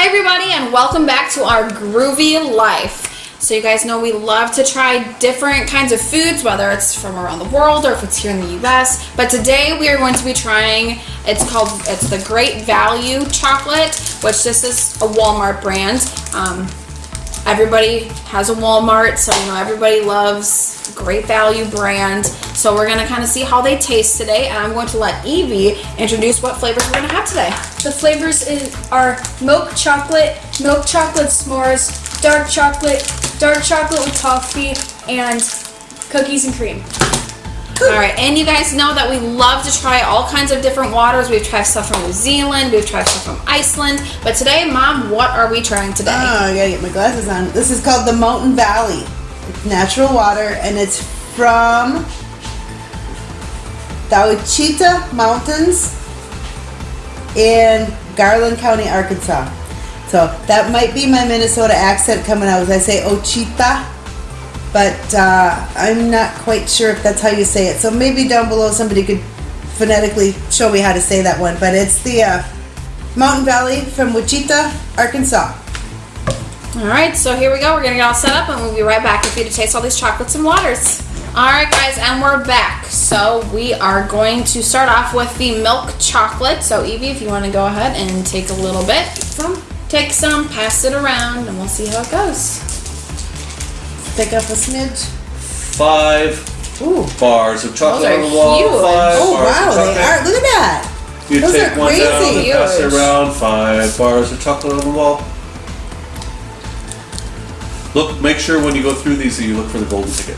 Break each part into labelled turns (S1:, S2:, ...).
S1: Hi everybody and welcome back to our groovy life. So you guys know we love to try different kinds of foods, whether it's from around the world or if it's here in the US. But today we are going to be trying, it's called, it's the Great Value Chocolate, which this is a Walmart brand. Um, everybody has a Walmart, so you know everybody loves Great Value brand. So we're gonna kind of see how they taste today, and I'm going to let Evie introduce what flavors we're gonna have today.
S2: The flavors is, are milk chocolate, milk chocolate s'mores, dark chocolate, dark chocolate with toffee, and cookies and cream.
S1: All right, and you guys know that we love to try all kinds of different waters. We've tried stuff from New Zealand, we've tried stuff from Iceland, but today, Mom, what are we trying today?
S3: Oh, I gotta get my glasses on. This is called the Mountain Valley. It's natural water and it's from the Ouachita Mountains in Garland County, Arkansas. So that might be my Minnesota accent coming out as I say Ochita, but uh, I'm not quite sure if that's how you say it. So maybe down below somebody could phonetically show me how to say that one. But it's the uh, Mountain Valley from Wichita, Arkansas.
S1: All right, so here we go. We're gonna get all set up, and we'll be right back with you to taste all these chocolates and waters. All right, guys, and we're back. So we are going to start off with the milk chocolate. So Evie, if you want to go ahead and take a little bit, take some, pass it around, and we'll see how it goes.
S3: Pick up a smidge.
S4: Five
S3: Ooh.
S4: bars of chocolate
S1: Those are
S4: on the wall.
S1: huge.
S4: Five
S3: Oh
S4: bars
S3: wow,
S4: of
S3: they are. Look at that.
S4: You
S3: Those
S4: take
S3: are
S4: one down and
S3: crazy.
S4: pass it
S1: Huge.
S4: around. Five bars of chocolate on the wall. Look, make sure when you go through these that you look for the golden ticket.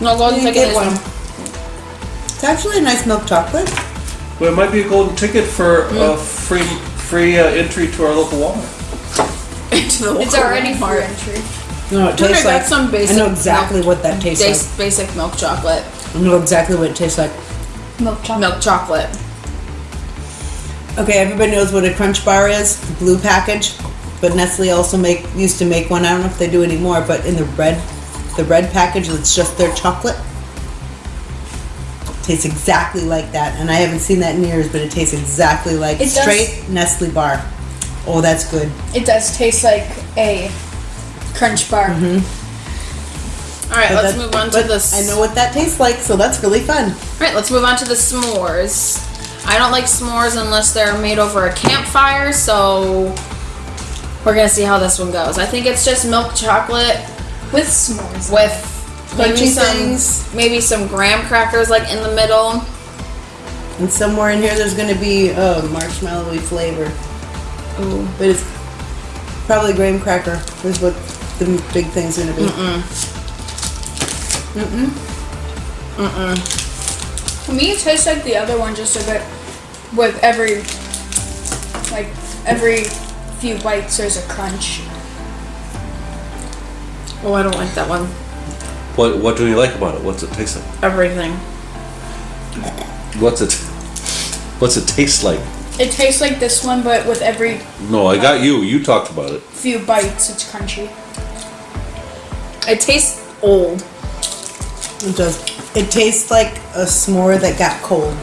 S1: No golden ticket
S3: get
S1: is
S3: one.
S1: one.
S3: It's actually a nice milk chocolate.
S4: Well, it might be a golden ticket for
S3: Hmm.
S4: a free free uh, entry to our local Walmart.
S1: Into the
S2: It's
S1: local
S2: already
S1: Walmart.
S2: for entry.
S3: No, it
S1: Okay,
S3: tastes
S1: that's
S3: like.
S1: some basic
S3: I know exactly
S1: milk-
S3: what that tastes
S1: like. basic milk chocolate.
S3: like. I know exactly what it tastes like.
S2: Milk chocolate.
S1: Milk chocolate.
S3: Okay, everybody knows what a Crunch Bar is, the blue package. But Nestle also make used to make one. I don't know if they do anymore, but in the red, the red package, it's just their chocolate. Tastes exactly like that, and I haven't seen that in years, but it tastes exactly like
S2: It does-
S3: straight Nestle bar. Oh, that's good.
S2: It does taste like a crunch bar. Mm-hmm.
S1: All right,
S3: But
S1: let's move on to
S3: but
S1: this.
S3: I know what that tastes like, so that's really fun.
S1: All right, let's move on to the s'mores. I don't like s'mores unless they're made over a campfire, so we're gonna see how this one goes. I think it's just milk chocolate
S2: With s'mores.
S1: with maybe
S3: Crunchy
S1: some
S3: things.
S1: maybe some graham crackers like in the middle.
S3: And somewhere in here, there's going to be a marshmallowy flavor.
S1: Ooh.
S3: But it's probably graham cracker is what the big thing's gonna be. Mm-mm. Mm-mm. Mm-mm.
S2: To me, it tastes like the other one just a bit. With every, like every few bites, there's a crunch.
S1: Oh, I don't like that one.
S4: What What do you like about it? What's it taste like?
S1: Everything.
S4: What's it What's it taste like?
S2: It tastes like this one, but with every
S4: No, I got you. You talked about it.
S2: few bites, it's crunchy.
S1: It tastes old.
S3: It does. It tastes like a s'more that got cold.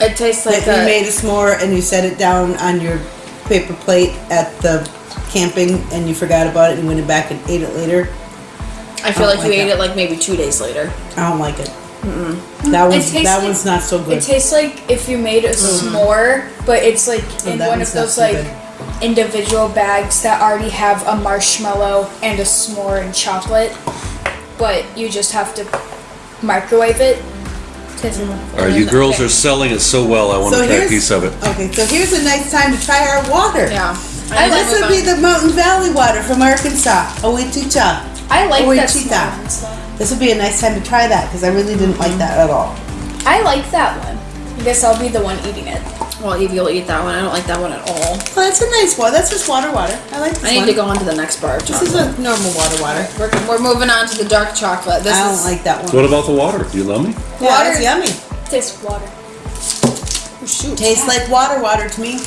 S1: It tastes like
S3: That you made a s'more and you set it down on your paper plate at the camping and you forgot about it and went back and ate it later.
S1: I feel
S3: I
S1: like
S3: don't
S1: you
S3: like
S1: ate it like maybe two days later.
S3: I don't like it. That one's that
S2: like-
S3: one's not so good.
S2: It tastes like if you made a mm. s'more, but it's like
S3: Oh,
S2: in one of those like
S3: good.
S2: Individual bags that already have a marshmallow and a s'more and chocolate, but you just have to microwave it. Tastes.
S4: All right, you girls are selling it so well. I want
S3: So
S4: to try a piece of it.
S3: Okay, so here's a nice time to try our water.
S1: Yeah.
S3: And this would be the Mountain Valley water from Arkansas, Ouachita.
S2: I like
S3: Oh, wait,
S2: that
S3: cheetah.
S2: small
S3: This would be a nice time to try that because I really didn't like that at all.
S2: I like that one. I guess I'll be the one eating it.
S1: Well, Evie will eat that one. I don't like that one at all.
S3: Well, that's a nice one. That's just water, water. I like this
S1: I need
S3: one.
S1: to go on to the next bar of
S3: This is a normal water, water.
S1: We're, we're moving on to the dark chocolate. This
S3: I don't
S1: is
S3: like that one.
S4: What about the water? Do you love me?
S3: Yeah,
S2: Water.
S3: it's yummy.
S2: Tastes water.
S1: oh, shoot.
S3: Tastes like water, water to me.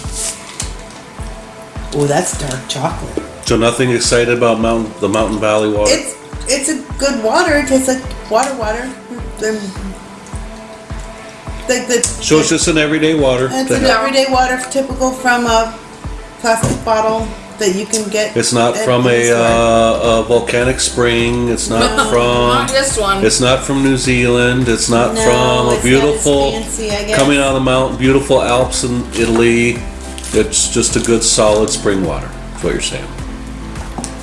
S3: Oh, that's dark chocolate.
S4: So nothing excited about Mountain the Mountain Valley water.
S3: It's it's a good water. It tastes like water, water. Like the
S4: so it's just an everyday water.
S3: it's an
S4: have.
S3: everyday water, typical from a plastic bottle that you can get.
S4: It's not from a, uh, a volcanic spring. It's not
S1: Not
S4: from.
S1: this one.
S4: It's not from New Zealand. It's not
S3: No,
S4: from a
S3: not as
S4: beautiful
S3: fancy, I guess.
S4: coming out of the mountain, beautiful Alps in Italy. It's just a good solid spring water. That's what you're saying.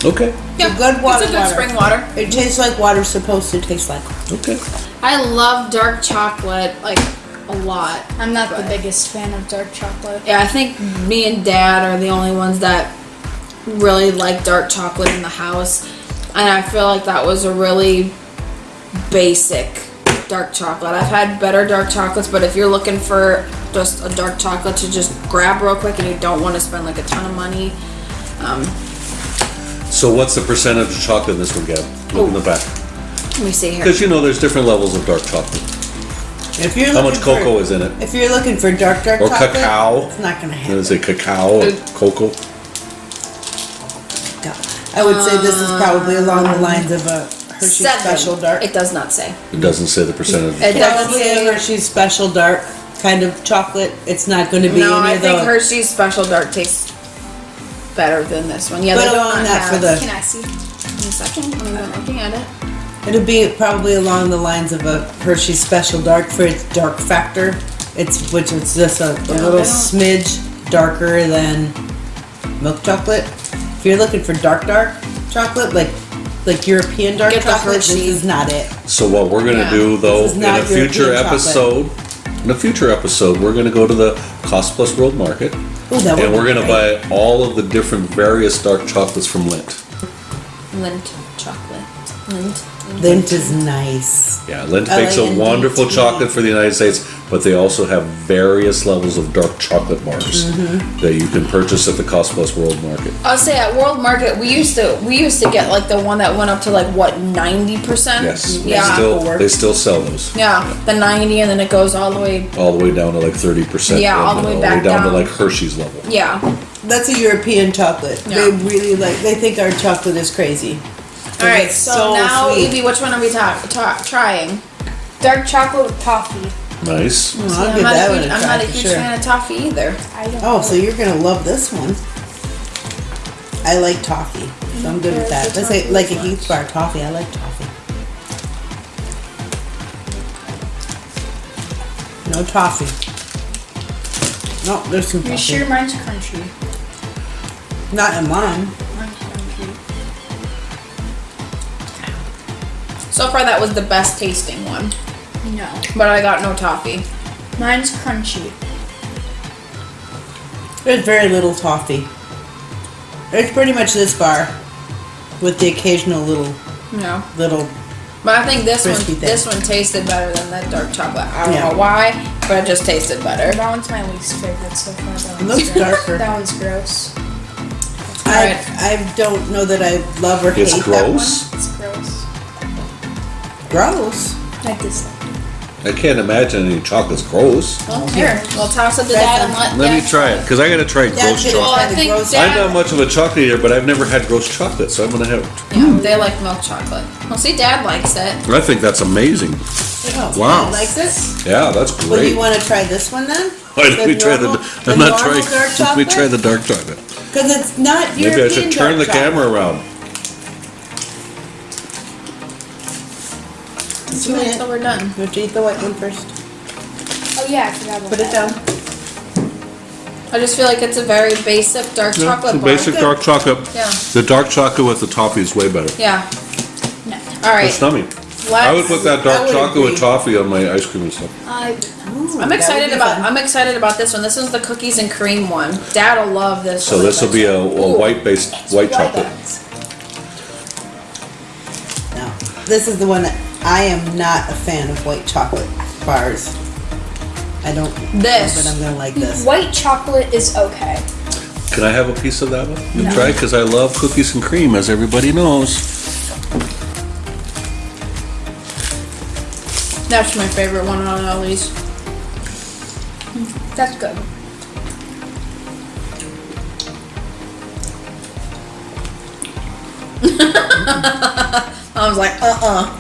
S4: Okay.
S1: Yeah,
S3: good water
S1: It's a good
S3: water.
S1: spring water.
S3: It tastes like water's supposed to taste like.
S4: Okay.
S1: I love dark chocolate like a lot.
S2: I'm not the biggest fan of dark chocolate.
S1: Yeah, I think me and Dad are the only ones that really like dark chocolate in the house, and I feel like that was a really basic dark chocolate. I've had better dark chocolates, but if you're looking for just a dark chocolate to just grab real quick and you don't want to spend like a ton of money, um,
S4: So what's the percentage of chocolate in this one, Gab? Look in the back.
S1: let me see here.
S4: Because you know there's different levels of dark chocolate.
S3: If you're
S4: How much
S3: looking for-
S4: cocoa is in it?
S3: If you're looking for dark, dark
S4: Or
S3: chocolate,
S4: cacao?
S3: it's not gonna
S4: Did I
S3: happen.
S4: say cacao or cocoa?
S3: I would say this is probably along the lines of a Hershey
S1: Seven.
S3: Special Dark.
S1: It does not say.
S4: It doesn't say the percentage.
S1: It doesn't say.
S3: Hershey's Special Dark kind of chocolate. It's not going to be
S1: No,
S3: any
S1: I
S3: of
S1: think
S3: the.
S1: Hershey's Special Dark tastes better than this one. Yeah,
S3: Put
S1: they
S3: it
S1: do
S3: on that
S1: have.
S3: for the-
S2: Can I see?
S1: In a second, I'm not looking at it.
S3: It'll be probably along the lines of a Hershey's Special Dark for its dark factor. It's which is just a, a little smidge darker than milk chocolate. If you're looking for dark, dark chocolate, like like European dark
S1: Get
S3: chocolate, this is not it.
S4: So what we're gonna
S1: Yeah.
S4: do though, in
S3: not
S4: a future
S3: European chocolate.
S4: episode, in a future episode, we're gonna go to the Cost Plus World Market.
S3: Ooh, that
S4: And we're gonna
S3: great.
S4: buy all of the different various dark chocolates from Lindt.
S1: Lint chocolate. Lint.
S3: Lindt is nice.
S4: Yeah, Lindt makes a
S3: L-A-N-D-T.
S4: wonderful chocolate for the United States, but they also have various levels of dark chocolate bars
S3: Mm-hmm.
S4: that you can purchase at the Cost Plus World Market.
S1: I'll say at World Market we used to we used to get like the one that went up to like what ninety percent.
S4: Yes, they
S1: Yeah.
S4: still they still sell those.
S1: yeah, the ninety and then it goes all the way.
S4: All the way down to like thirty percent.
S1: Yeah, all the way back
S4: down, to like Hershey's level.
S1: Yeah.
S3: That's a European chocolate.
S1: Yeah.
S3: They really like. They think our chocolate is crazy.
S1: All right. So,
S3: so
S1: now,
S3: sweet.
S1: Evie, which one are we ta- ta- trying?
S2: Dark chocolate with toffee.
S4: Nice.
S3: Well,
S1: See,
S3: I'll
S1: I'm
S3: give
S1: not
S3: that
S1: a
S3: one
S1: huge,
S3: a
S1: I'm
S3: try
S1: not a huge
S3: sure.
S1: fan of toffee either.
S2: I don't
S3: Oh,
S2: know.
S3: so you're gonna love this one. I like toffee, so I'm good with that. That's like, like a Heath bar toffee. I like toffee. No toffee. No, there's some
S2: You
S3: toffee.
S2: sure mine's crunchy?
S3: Not in mine.
S1: So far, that was the best tasting one,
S2: No.
S1: but I got no toffee.
S2: Mine's crunchy.
S3: There's very little toffee. It's pretty much this bar, with the occasional little
S1: No.
S3: little.
S1: But I think this one,
S3: thing.
S1: this one tasted better than that dark chocolate. I don't
S3: Yeah.
S1: know why, but it just tasted better.
S2: That one's my least favorite so far. That one's
S3: looks
S2: gross.
S3: darker.
S2: That one's gross.
S3: I
S1: Alright.
S3: I don't know that I love or hate
S4: It's
S3: that
S4: gross.
S3: one.
S2: It's gross.
S3: Gross.
S2: I dislike.
S4: I can't imagine any chocolate's gross.
S1: Well, here, we'll toss it to Dad and let.
S4: Let me try it because I gotta try
S3: Dad's
S4: gross
S3: gonna
S1: Well,
S4: chocolate.
S1: I
S3: the
S1: think
S3: gross-
S1: Dad-
S4: I'm not much of a chocolate eater, but I've never had gross chocolate, so I'm gonna have.
S1: Yeah, they like milk chocolate. Well, see, Dad likes it.
S4: I think that's amazing.
S3: Oh,
S4: Wow.
S3: Dad likes it.
S4: Yeah, that's
S3: Well,
S4: great.
S3: you want to try this one then?
S4: Why don't we try the?
S3: normal-
S4: I'm not
S3: normal
S4: trying.
S3: dark
S4: Let me try the dark chocolate.
S3: Because it's not
S4: Maybe I
S3: European
S4: should turn the
S3: chocolate.
S4: camera around.
S3: Just a
S1: Wait until we're done.
S3: You have to eat the white one first.
S2: Oh yeah, I forgot about
S3: Put it
S2: that.
S3: down.
S1: I just feel like it's a very basic dark chocolate
S4: it's a
S1: bar.
S4: basic dark chocolate.
S1: Yeah.
S4: The dark chocolate with the toffee is way better.
S1: Yeah.
S2: No.
S1: All right.
S4: It's nummy.
S1: Let's,
S4: I would put that
S3: I
S4: dark
S3: would
S4: chocolate with
S3: agree.
S4: toffee on my ice cream and stuff.
S2: I,
S3: Ooh,
S1: I'm
S3: that
S1: excited
S3: be
S1: about.
S3: fun.
S1: I'm excited about this one. This is the cookies and cream one. Dad will love this.
S4: So
S1: one.
S4: this will be a, a white based white chocolate.
S3: No, this is the one that I am not a fan of white chocolate bars. I don't.
S1: This.
S3: Know, but I'm gonna like this.
S2: white chocolate is okay.
S4: Can I have a piece of that one? You
S2: No.
S4: try because I love cookies and cream, as everybody knows.
S1: That's my favorite one on all these.
S2: That's good.
S1: I was like, uh, uh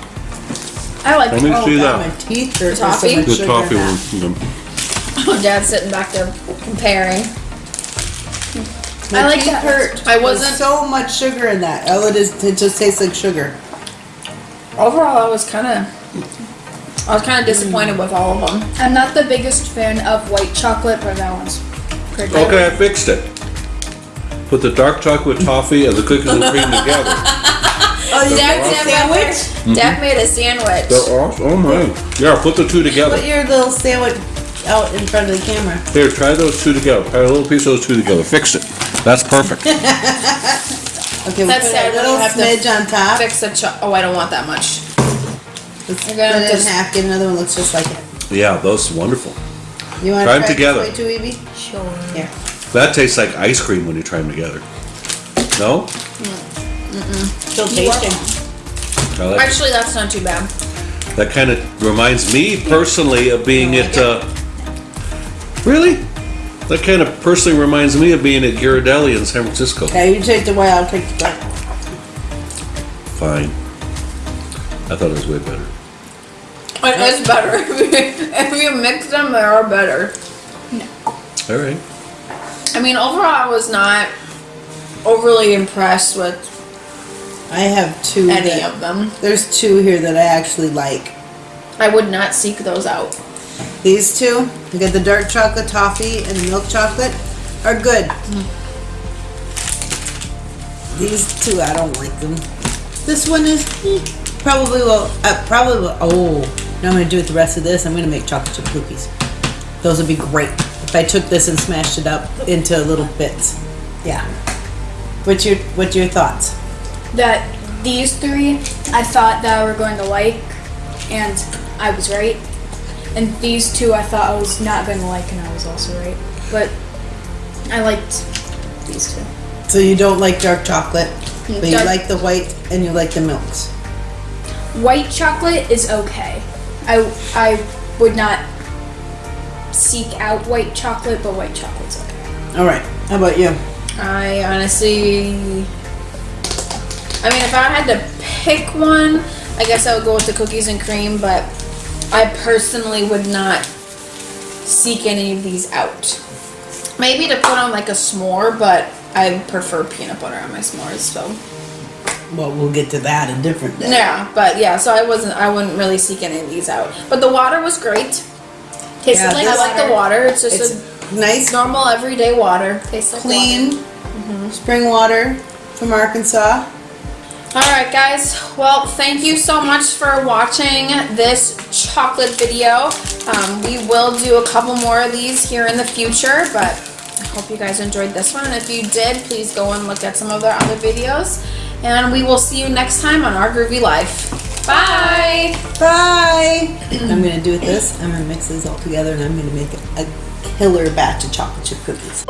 S1: I like.
S4: Let me
S3: Oh,
S4: see
S3: God,
S4: that.
S3: my teeth hurt. with so
S1: Toffee?
S3: much
S4: The
S3: sugar
S4: toffee
S3: in that.
S4: one.
S1: Oh, Dad's sitting back there comparing.
S3: My
S2: I like
S3: teeth
S2: that.
S3: hurt.
S1: I wasn't-
S3: so much sugar in that. All it is, it just tastes like sugar.
S1: Overall, I was kind of, I was kind of disappointed mm. with all of them.
S2: I'm not the biggest fan of white chocolate, but that one's pretty good.
S4: Okay, I fixed it. Put the dark chocolate toffee and the cookies and cream together.
S3: Oh, you
S1: Dad,
S3: like the
S1: Dad,
S3: sandwich?
S1: Dad mm-hmm. made a sandwich.
S4: They're awesome. Oh my. Yeah, put the two together.
S3: Put your little sandwich out in front of the camera.
S4: Here, try those two together. Try a little piece of those two together. Fix it. That's perfect.
S3: Okay, we'll
S1: That's
S3: put
S1: sad
S3: a little
S1: you have to
S3: smidge on top.
S1: Fix the cho- Oh, I don't want that much.
S3: Let's
S1: You're gonna
S3: it in half. Get another one looks just like it.
S4: Yeah, those are wonderful.
S3: You want to
S4: Try them together.
S3: This way too, Evie?
S2: Sure.
S3: Here.
S4: That tastes like ice cream when you try them together. No? Mm.
S3: Still
S2: You are
S3: tasting.
S4: I like.
S1: Actually, that's not too bad.
S4: That kind of reminds me personally of being
S1: You
S4: at. Uh, really? That kind of personally reminds me of being at Ghirardelli in San Francisco.
S3: Okay, you take the white. I'll take the dark.
S4: Fine. I thought it was way better.
S1: It is better. if you mix them, they are better.
S4: All right.
S1: I mean, overall, I was not overly impressed with
S3: I have two.
S1: any
S3: that-
S1: of them.
S3: There's two here that I actually like.
S1: I would not seek those out.
S3: These two, you get the dark chocolate toffee and the milk chocolate, are good. These two, I don't like them. This one is eh, probably will. Uh, probably will. Oh, now I'm gonna do with the rest of this. I'm gonna make chocolate chip cookies. Those would be great if I took this and smashed it up into little bits. Yeah. What's your What's your thoughts?
S2: That these three, I thought that I were going to like, and I was right. And these two, I thought I was not going to like, and I was also right. But I liked these two.
S3: So you don't like dark chocolate, but you like the white and you like the milks.
S2: White chocolate is okay. I I would not seek out white chocolate, but white chocolate's okay.
S3: All right. How about you?
S1: I honestly, I mean, if I had to pick one, I guess I would go with the cookies and cream, but I personally would not seek any of these out. Maybe to put on like a s'more, but I prefer peanut butter on my s'mores, so.
S3: Well, we'll get to that a different day.
S1: Yeah, but yeah, so I wasn't, I wouldn't really seek any of these out. But the water was great. Tasted
S3: Yeah,
S1: like,
S3: this-
S1: I like the water, it's just
S3: It's
S1: a
S3: nice,
S1: normal everyday water. Tastes like water.
S3: clean spring water from Arkansas.
S1: All right, guys. Well, thank you so much for watching this chocolate video. Um, we will do a couple more of these here in the future, but I hope you guys enjoyed this one. And if you did, please go and look at some of our other videos. And we will see you next time on Our Groovy Life. Bye.
S3: Bye. I'm gonna do with this. I'm gonna mix these all together, and I'm gonna make a killer batch of chocolate chip cookies.